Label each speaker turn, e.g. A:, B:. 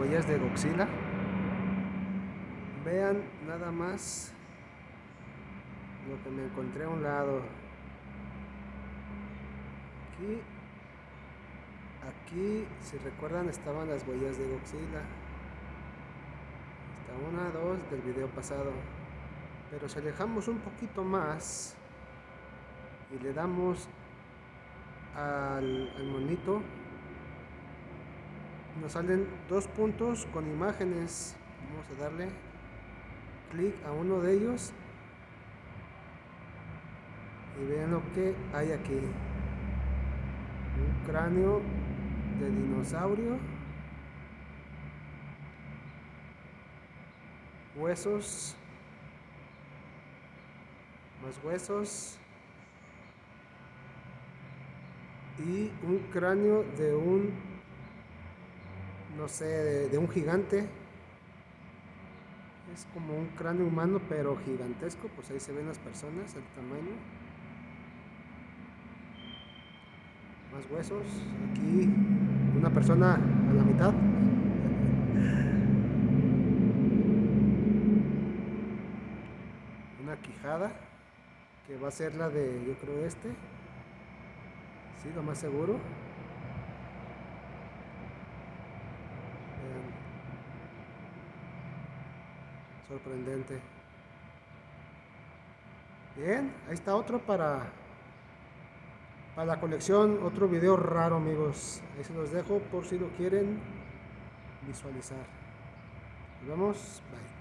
A: huellas de Godzilla. Vean nada más lo que me encontré a un lado. Aquí, aquí, si recuerdan, estaban las huellas de Godzilla. Está una, dos del video pasado. Pero si alejamos un poquito más y le damos al monito nos salen dos puntos con imágenes. Vamos a darle clic a uno de ellos. Y vean lo que hay aquí. Un cráneo de dinosaurio. Huesos. Más huesos. Y un cráneo de un no sé de, un gigante. Es como un cráneo humano pero gigantesco pues ahí se ven las personas el tamaño. Más huesos aquí una persona a la mitad. Una quijada que va a ser la de yo creo este. Sí, lo más seguro. Sorprendente. Bien, ahí está otro para, para la colección, otro video raro amigos. Ahí se los dejo por si lo quieren visualizar. Nos vemos, bye.